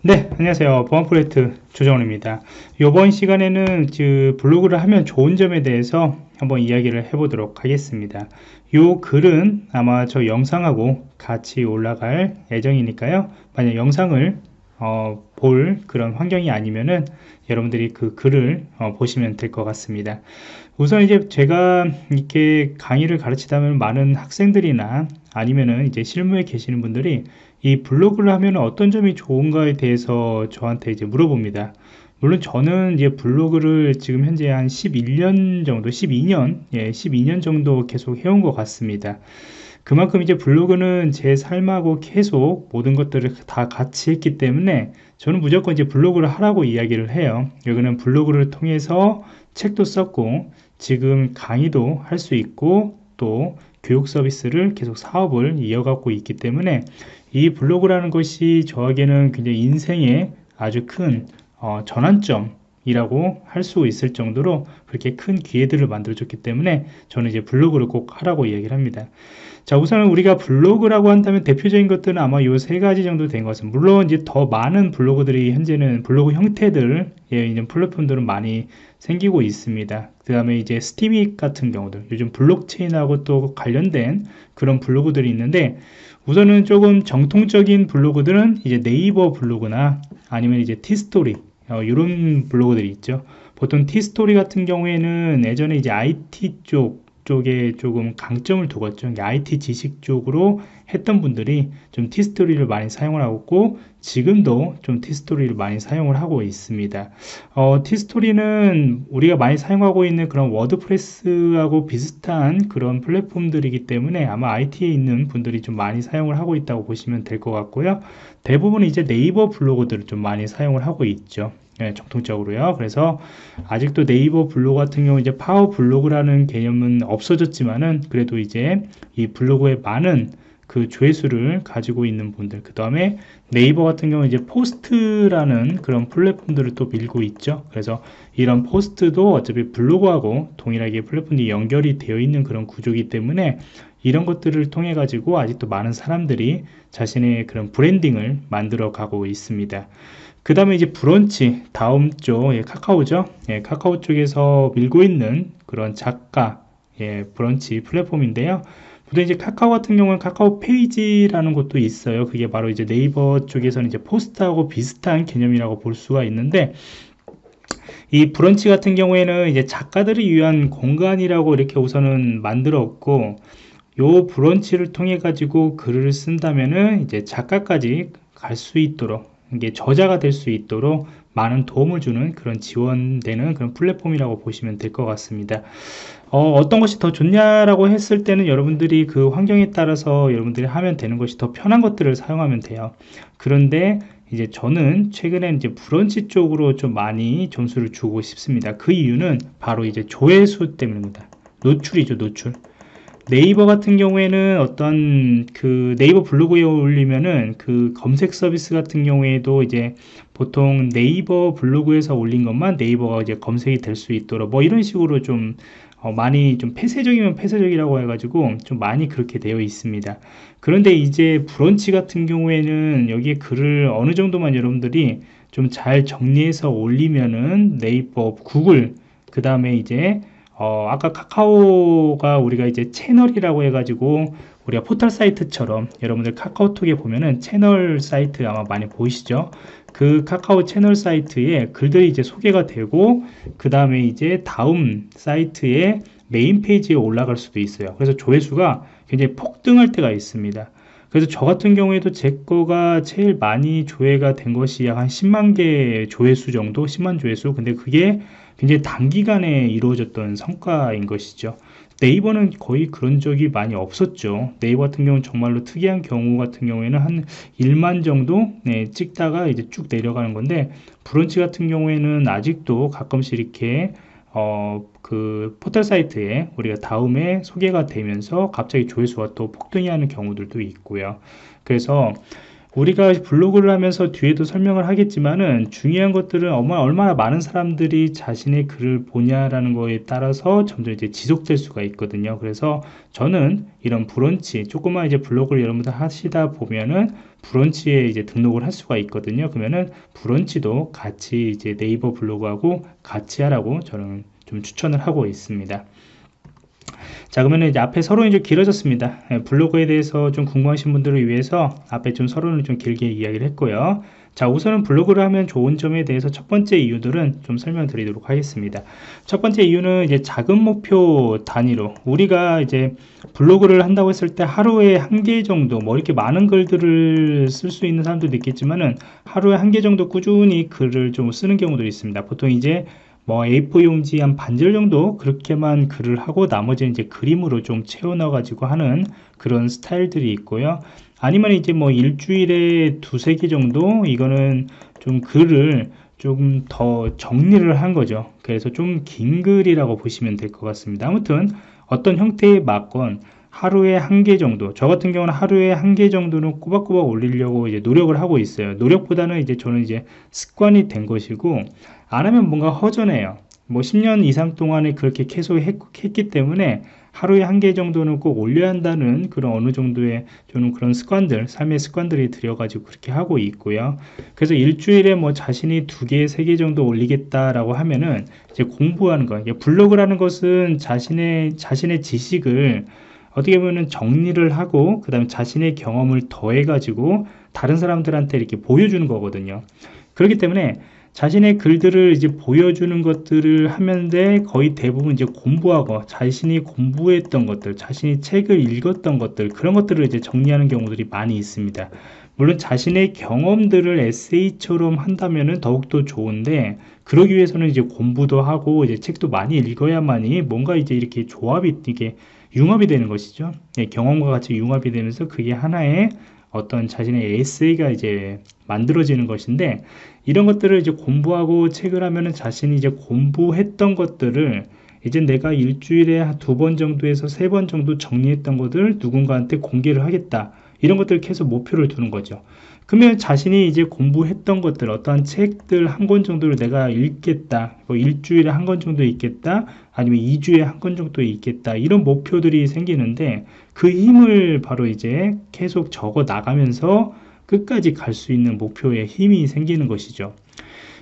네 안녕하세요. 보안 프로젝트 조정원입니다. 이번 시간에는 그 블로그를 하면 좋은 점에 대해서 한번 이야기를 해보도록 하겠습니다. 이 글은 아마 저 영상하고 같이 올라갈 예정이니까요. 만약 영상을 어, 볼 그런 환경이 아니면은 여러분들이 그 글을 어, 보시면 될 것 같습니다 우선 이제 제가 이렇게 강의를 가르치다 보면 많은 학생들이나 아니면은 이제 실무에 계시는 분들이 이 블로그를 하면 어떤 점이 좋은가에 대해서 저한테 이제 물어봅니다. 물론 저는 이제 블로그를 지금 현재 한 11년 정도, 12년, 예, 12년 정도 계속 해온 것 같습니다. 그만큼 이제 블로그는 제 삶하고 계속 모든 것들을 다 같이 했기 때문에 저는 무조건 이제 블로그를 하라고 이야기를 해요. 여기는 블로그를 통해서 책도 썼고 지금 강의도 할 수 있고 또 교육 서비스를 계속 사업을 이어가고 있기 때문에 이 블로그라는 것이 저에게는 굉장히 인생의 아주 큰 어, 전환점 이라고 할 수 있을 정도로 그렇게 큰 기회들을 만들어줬기 때문에 저는 이제 블로그를 꼭 하라고 이야기를 합니다. 자, 우선 우리가 블로그라고 한다면 대표적인 것들은 아마 요 세 가지 정도 된 것은 물론 이제 더 많은 블로그들이 현재는 블로그 형태들 예, 이런 플랫폼들은 많이 생기고 있습니다. 그 다음에 이제 스팀잇 같은 경우들 요즘 블록체인하고 또 관련된 그런 블로그들이 있는데 우선은 조금 정통적인 블로그들은 이제 네이버 블로그나 아니면 이제 티스토리 어, 이런 블로그들이 있죠. 보통 티스토리 같은 경우에는 예전에 이제 IT 쪽 쪽에 조금 강점을 두었죠. IT 지식 쪽으로 했던 분들이 좀 티스토리를 많이 사용을 하고 있고 지금도 좀 티스토리를 많이 사용을 하고 있습니다. 어, 티스토리는 우리가 많이 사용하고 있는 그런 WordPress하고 비슷한 그런 플랫폼들이기 때문에 아마 IT에 있는 분들이 좀 많이 사용을 하고 있다고 보시면 될 것 같고요. 대부분 이제 네이버 블로그들을 좀 많이 사용을 하고 있죠. 네, 정통적으로요. 그래서 아직도 네이버 블로그 같은 경우 이제 파워 블로그라는 개념은 없어졌지만은 그래도 이제 이 블로그에 많은 그 조회수를 가지고 있는 분들 그 다음에 네이버 같은 경우 이제 포스트라는 그런 플랫폼들을 또 밀고 있죠 그래서 이런 포스트도 어차피 블로그하고 동일하게 플랫폼이 연결이 되어 있는 그런 구조이기 때문에 이런 것들을 통해 가지고 아직도 많은 사람들이 자신의 그런 branding을 만들어 가고 있습니다. 그 다음에 이제 브런치 다음 쪽 예, 카카오죠? 예, 카카오 쪽에서 밀고 있는 그런 작가 예, 브런치 플랫폼인데요. 보통 이제 카카오 같은 경우는 카카오 페이지라는 것도 있어요. 그게 바로 이제 네이버 쪽에서는 이제 포스트하고 비슷한 개념이라고 볼 수가 있는데 이 브런치 같은 경우에는 이제 작가들을 위한 공간이라고 이렇게 우선은 만들었고 요 브런치를 통해 가지고 글을 쓴다면은 이제 작가까지 갈 수 있도록 이게 저자가 될 수 있도록 많은 도움을 주는 그런 지원되는 그런 플랫폼이라고 보시면 될 것 같습니다. 어, 떤 것이 더 좋냐라고 했을 때는 여러분들이 그 환경에 따라서 여러분들이 하면 되는 것이 더 편한 것들을 사용하면 돼요. 그런데 이제 저는 최근에 이제 브런치 쪽으로 좀 많이 점수를 주고 싶습니다. 그 이유는 바로 이제 조회수 때문입니다. 노출이죠, 노출. 네이버 같은 경우에는 어떤 그 네이버 블로그에 올리면은 그 검색 서비스 같은 경우에도 이제 보통 네이버 블로그에서 올린 것만 네이버가 이제 검색이 될 수 있도록 뭐 이런 식으로 좀 어 많이 좀 폐쇄적이면 폐쇄적이라고 해가지고 좀 많이 그렇게 되어 있습니다. 그런데 이제 브런치 같은 경우에는 여기에 글을 어느 정도만 여러분들이 좀 잘 정리해서 올리면은 네이버, 구글, 그 다음에 이제 어, 아까 카카오가 우리가 이제 채널이라고 해가지고 우리가 포털 사이트처럼 여러분들 카카오톡에 보면은 채널 사이트 아마 많이 보이시죠? 그 카카오 채널 사이트에 글들이 이제 소개가 되고 그 다음에 이제 다음 사이트에 메인 페이지에 올라갈 수도 있어요. 그래서 조회수가 굉장히 폭등할 때가 있습니다. 그래서 저 같은 경우에도 제 거가 제일 많이 조회가 된 것이 약 한 10만 개 조회수 정도 10만 조회수 근데 그게 굉장히 단기간에 이루어졌던 성과인 것이죠 네이버는 거의 그런 적이 많이 없었죠 네이버 같은 경우는 정말로 특이한 경우 같은 경우에는 한 1만 정도 네, 찍다가 이제 쭉 내려가는 건데 브런치 같은 경우에는 아직도 가끔씩 이렇게 어, 그 포털 사이트에 우리가 다음에 소개가 되면서 갑자기 조회수가 또 폭등이 하는 경우들도 있고요. 그래서 우리가 블로그를 하면서 뒤에도 설명을 하겠지만은 중요한 것들은 얼마나 많은 사람들이 자신의 글을 보냐라는 거에 따라서 점점 이제 지속될 수가 있거든요. 그래서 저는 이런 브런치, 조그만 이제 블로그를 여러분들 하시다 보면은 브런치에 이제 등록을 할 수가 있거든요. 그러면은 브런치도 같이 이제 네이버 블로그하고 같이 하라고 저는 좀 추천을 하고 있습니다. 자 그러면 이제 앞에 서론이 좀 길어졌습니다. 예, 블로그에 대해서 좀 궁금하신 분들을 위해서 앞에 좀 서론을 좀 길게 이야기를 했고요. 자 우선은 블로그를 하면 좋은 점에 대해서 첫 번째 이유들은 좀 설명드리도록 하겠습니다. 첫 번째 이유는 이제 작은 목표 단위로 우리가 이제 블로그를 한다고 했을 때 하루에 한 개 정도 뭐 이렇게 많은 글들을 쓸 수 있는 사람들도 있겠지만은 하루에 한 개 정도 꾸준히 글을 좀 쓰는 경우도 있습니다. 보통 이제 뭐 A4 용지 한 반절 정도 그렇게만 글을 하고 나머지는 이제 그림으로 좀 채워 넣어 가지고 하는 그런 스타일들이 있고요. 아니면 이제 뭐 일주일에 두세 개 정도 이거는 좀 글을 조금 더 정리를 한 거죠. 그래서 좀 긴 글이라고 보시면 될 것 같습니다. 아무튼 어떤 형태의 맞건 하루에 한 개 정도 저 같은 경우는 하루에 한 개 정도는 꼬박꼬박 올리려고 이제 노력을 하고 있어요. 노력보다는 이제 저는 이제 습관이 된 것이고 안 하면 뭔가 허전해요. 뭐 10년 이상 동안에 그렇게 계속 했, 기 때문에 하루에 한 개 정도는 꼭 올려야 한다는 그런 어느 정도의 저는 그런 습관들 삶의 습관들이 들여가지고 그렇게 하고 있고요. 그래서 일주일에 뭐 자신이 두 개 세 개 정도 올리겠다라고 하면은 이제 공부하는 거 블로그라는 것은 자신의 자신의 지식을 어떻게 보면 정리를 하고 그 다음에 자신의 경험을 더해 가지고 다른 사람들한테 이렇게 보여주는 거거든요 그렇기 때문에 자신의 글들을 이제 보여주는 것들을 하면데 거의 대부분 이제 공부하고 자신이 공부했던 것들, 자신이 책을 읽었던 것들 그런 것들을 이제 정리하는 경우들이 많이 있습니다. 물론 자신의 경험들을 에세이처럼 한다면은 더욱더 좋은데 그러기 위해서는 이제 공부도 하고 이제 책도 많이 읽어야만이 뭔가 이제 이렇게 조합이 이게 융합이 되는 것이죠. 예, 경험과 같이 융합이 되면서 그게 하나의 어떤 자신의 에세이가 이제 만들어지는 것인데 이런 것들을 이제 공부하고 책을 하면은 자신이 이제 공부했던 것들을 이제 내가 일주일에 두 번 정도에서 세 번 정도 정리했던 것들 누군가한테 공개를 하겠다 이런 것들을 계속 목표를 두는 거죠. 그러면 자신이 이제 공부했던 것들 어떠한 책들 한 권 정도를 내가 읽겠다 뭐 일주일에 한 권 정도 읽겠다 아니면 2주에 한 권 정도 읽겠다 이런 목표들이 생기는데 그 힘을 바로 이제 계속 적어 나가면서 끝까지 갈 수 있는 목표에 힘이 생기는 것이죠.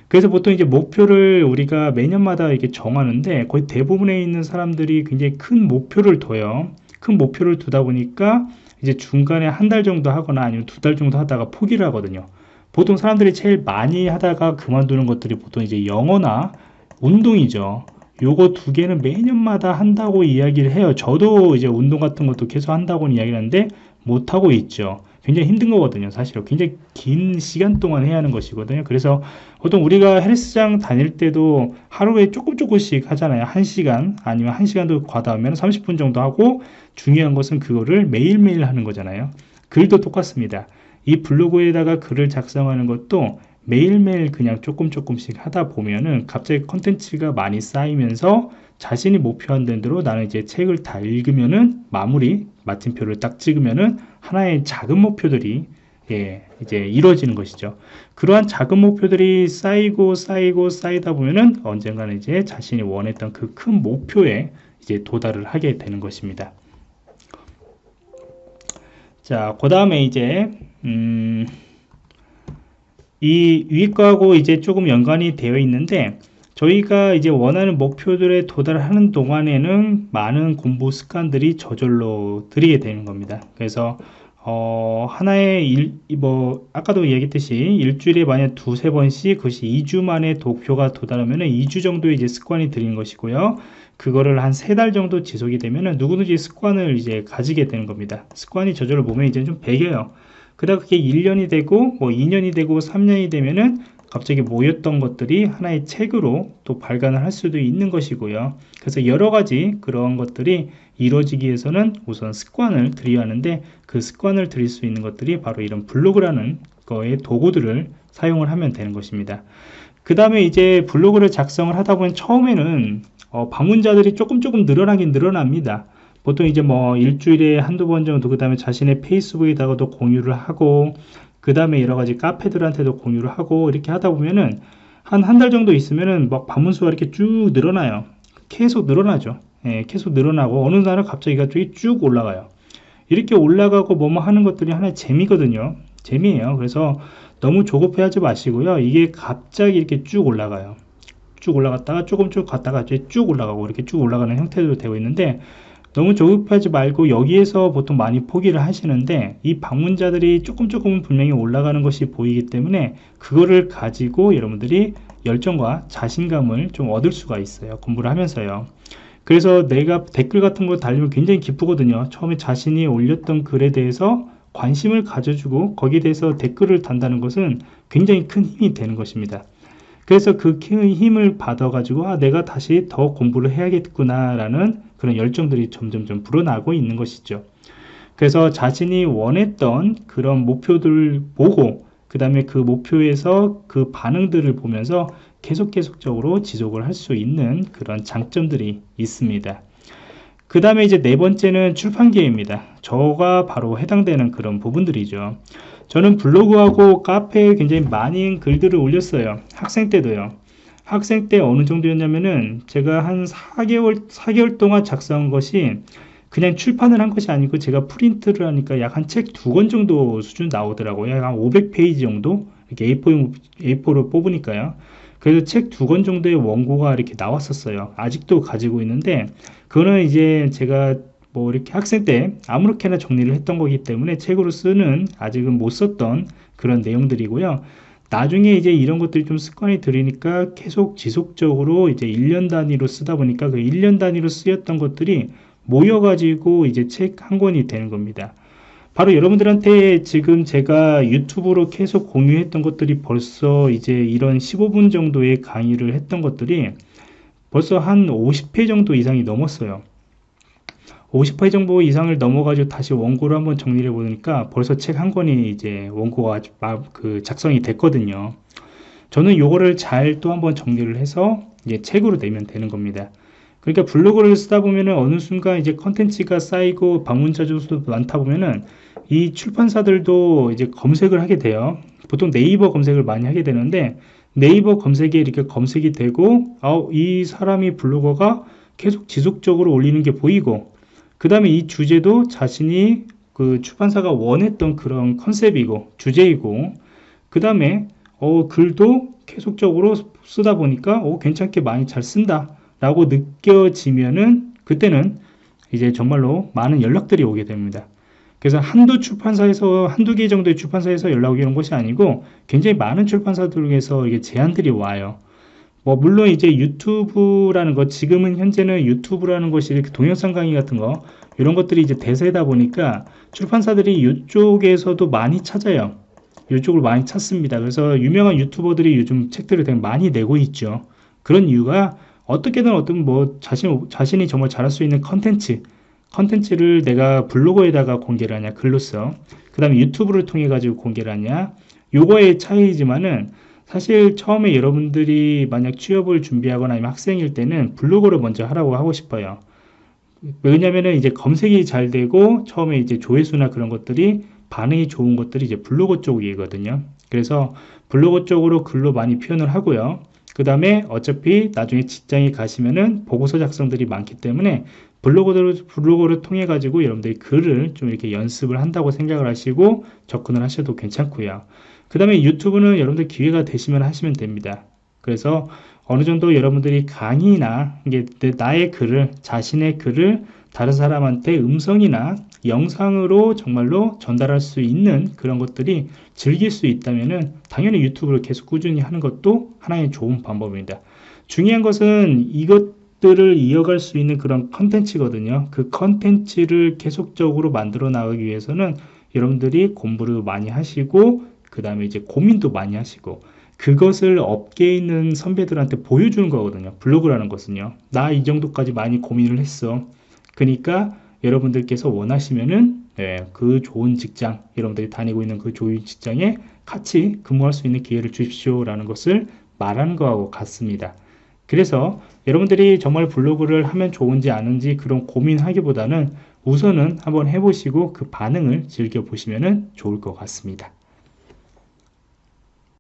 그래서 보통 이제 목표를 우리가 매년마다 이렇게 정하는데 거의 대부분에 있는 사람들이 굉장히 큰 목표를 둬요. 큰 목표를 두다 보니까 이제 중간에 한 달 정도 하거나 아니면 두 달 정도 하다가 포기를 하거든요. 보통 사람들이 제일 많이 하다가 그만두는 것들이 보통 이제 영어나 운동이죠. 요거 두 개는 매년마다 한다고 이야기를 해요. 저도 이제 운동 같은 것도 계속 한다고 이야기를 하는데 못하고 있죠. 굉장히 힘든 거거든요 사실은. 굉장히 긴 시간 동안 해야 하는 것이거든요. 그래서 보통 우리가 헬스장 다닐 때도 하루에 조금 조금씩 하잖아요. 1시간 아니면 1시간도 과다하면 30분 정도 하고 중요한 것은 그거를 매일매일 하는 거잖아요. 글도 똑같습니다. 이 블로그에다가 글을 작성하는 것도 매일매일 그냥 조금 조금씩 하다 보면은 갑자기 컨텐츠가 많이 쌓이면서 자신이 목표한 대로 나는 이제 책을 다 읽으면은 마무리 마침표를 딱 찍으면은 하나의 작은 목표들이 예, 이제 이루어지는 것이죠. 그러한 작은 목표들이 쌓이고 쌓이고 쌓이다 보면은 언젠가는 이제 자신이 원했던 그 큰 목표에 이제 도달을 하게 되는 것입니다. 자, 그 다음에 이제, 음, 이 위에 거하고 이제 조금 연관이 되어 있는데, 저희가 이제 원하는 목표들에 도달하는 동안에는 많은 공부 습관들이 저절로 들이게 되는 겁니다. 그래서 어, 하나의 일, 뭐, 아까도 얘기했듯이 일주일에 만약 두세 번씩 그것이 2주 만에 목표가 도달하면 2주 정도 이제 습관이 들인 것이고요. 그거를 한 세 달 정도 지속이 되면 누구든지 습관을 이제 가지게 되는 겁니다. 습관이 저절로 몸에 이제 좀 배겨요. 그다가 그게 1년이 되고 뭐 2년이 되고 3년이 되면은 갑자기 모였던 것들이 하나의 책으로 또 발간을 할 수도 있는 것이고요. 그래서 여러 가지 그런 것들이 이루어지기 위해서는 우선 습관을 들여야 하는데 그 습관을 들일 수 있는 것들이 바로 이런 블로그라는 거의 도구들을 사용을 하면 되는 것입니다. 그 다음에 이제 블로그를 작성을 하다 보면 처음에는 어, 방문자들이 조금 조금 늘어나긴 늘어납니다. 보통 이제 뭐 일주일에 한두 번 정도 그 다음에 자신의 페이스북에다가도 공유를 하고 그 다음에 여러 가지 카페들한테도 공유를 하고 이렇게 하다 보면은 한 한 달 정도 있으면은 막 방문 수가 이렇게 쭉 늘어나요. 계속 늘어나죠. 예, 계속 늘어나고 어느 날은 갑자기 갑자기 쭉 올라가요. 이렇게 올라가고 뭐뭐 하는 것들이 하나의 재미거든요. 재미예요. 그래서 너무 조급해하지 마시고요. 이게 갑자기 이렇게 쭉 올라가요. 쭉 올라갔다가 조금 쭉 갔다가 쭉 올라가고 이렇게 쭉 올라가는 형태로 되어 있는데 너무 조급하지 말고 여기에서 보통 많이 포기를 하시는데 이 방문자들이 조금 조금 분명히 올라가는 것이 보이기 때문에 그거를 가지고 여러분들이 열정과 자신감을 좀 얻을 수가 있어요. 공부를 하면서요. 그래서 내가 댓글 같은 거 달리면 굉장히 기쁘거든요. 처음에 자신이 올렸던 글에 대해서 관심을 가져주고 거기에 대해서 댓글을 단다는 것은 굉장히 큰 힘이 되는 것입니다 그래서 그 힘을 받아 가지고 아 내가 다시 더 공부를 해야겠구나 라는 그런 열정들이 점점점 불어나고 있는 것이죠. 그래서 자신이 원했던 그런 목표들을 보고 그 다음에 그 목표에서 그 반응들을 보면서 계속 계속적으로 지속을 할 수 있는 그런 장점들이 있습니다 그 다음에 이제 네 번째는 출판계입니다. 저가 바로 해당되는 그런 부분들이죠. 저는 블로그하고 카페에 굉장히 많은 글들을 올렸어요. 학생 때도요. 학생 때 어느 정도였냐면은 제가 한 4개월 4개월 동안 작성한 것이 그냥 출판을 한 것이 아니고 제가 프린트를 하니까 약 한 책 두 권 정도 수준 나오더라고요. 약 한 500페이지 정도? 이렇게 A4, A4로 뽑으니까요 그래서 책 두 권 정도의 원고가 이렇게 나왔었어요 아직도 가지고 있는데 그거는 이제 제가 뭐 이렇게 학생 때 아무렇게나 정리를 했던 거기 때문에 책으로 쓰는 아직은 못 썼던 그런 내용들이고요. 나중에 이제 이런 것들이 좀 습관이 들으니까 계속 지속적으로 이제 1년 단위로 쓰다 보니까 그 1년 단위로 쓰였던 것들이 모여가지고 이제 책 한 권이 되는 겁니다. 바로 여러분들한테 지금 제가 유튜브로 계속 공유했던 것들이 벌써 이제 이런 15분 정도의 강의를 했던 것들이 벌써 한 50회 정도 이상이 넘었어요. 50회 정도 이상을 넘어가지고 다시 원고를 한번 정리를 해보니까 벌써 책 한 권이 이제 원고가 그 작성이 됐거든요. 저는 요거를 잘 또 한번 정리를 해서 이제 책으로 내면 되는 겁니다. 그러니까 블로그를 쓰다 보면은 어느 순간 이제 컨텐츠가 쌓이고 방문자 수도 많다 보면은 이 출판사들도 이제 검색을 하게 돼요. 보통 네이버 검색을 많이 하게 되는데 네이버 검색에 이렇게 검색이 되고 아, 이 사람이 블로거가 계속 지속적으로 올리는 게 보이고 그 다음에 이 주제도 자신이 그 출판사가 원했던 그런 컨셉이고 주제이고 그 다음에 어, 글도 계속적으로 쓰다 보니까 어, 괜찮게 많이 잘 쓴다 라고 느껴지면은 그때는 이제 정말로 많은 연락들이 오게 됩니다 그래서 한두 출판사에서 한두 개 정도의 출판사에서 연락이 오는 것이 아니고 굉장히 많은 출판사들에서 이게 제안들이 와요. 뭐 물론 이제 유튜브라는 것 지금은 현재는 유튜브라는 것이 이렇게 동영상 강의 같은 거 이런 것들이 이제 대세다 보니까 출판사들이 이쪽에서도 많이 찾아요. 이쪽을 많이 찾습니다. 그래서 유명한 유튜버들이 요즘 책들을 되게 많이 내고 있죠. 그런 이유가 어떻게든 어떤 뭐 자신, 자신이 정말 잘할 수 있는 컨텐츠 컨텐츠를 내가 블로그에다가 공개를 하냐 글로써 그 다음에 유튜브를 통해 가지고 공개를 하냐 요거의 차이지만은 사실 처음에 여러분들이 만약 취업을 준비하거나 아니면 학생일 때는 블로그를 먼저 하라고 하고 싶어요. 왜냐면은 이제 검색이 잘 되고 처음에 이제 조회수나 그런 것들이 반응이 좋은 것들이 이제 블로그 쪽이거든요. 그래서 블로그 쪽으로 글로 많이 표현을 하고요. 그 다음에 어차피 나중에 직장에 가시면은 보고서 작성들이 많기 때문에 블로그를, 블로그를 통해 가지고 여러분들이 글을 좀 이렇게 연습을 한다고 생각을 하시고 접근을 하셔도 괜찮고요. 그 다음에 유튜브는 여러분들 기회가 되시면 하시면 됩니다. 그래서 어느 정도 여러분들이 강의나 이게 나의 글을 자신의 글을 다른 사람한테 음성이나 영상으로 정말로 전달할 수 있는 그런 것들이 즐길 수 있다면 당연히 유튜브를 계속 꾸준히 하는 것도 하나의 좋은 방법입니다. 중요한 것은 이것들을 이어갈 수 있는 그런 컨텐츠거든요. 그 컨텐츠를 계속적으로 만들어 나가기 위해서는 여러분들이 공부를 많이 하시고 그 다음에 이제 고민도 많이 하시고 그것을 업계에 있는 선배들한테 보여주는 거거든요 블로그라는 것은요 나 이 정도까지 많이 고민을 했어 그러니까 여러분들께서 원하시면은 네, 그 좋은 직장 여러분들이 다니고 있는 그 좋은 직장에 같이 근무할 수 있는 기회를 주십시오 라는 것을 말하는 거하고 같습니다. 그래서 여러분들이 정말 블로그를 하면 좋은지 아는지 그런 고민하기보다는 우선은 한번 해보시고 그 반응을 즐겨보시면 좋을 것 같습니다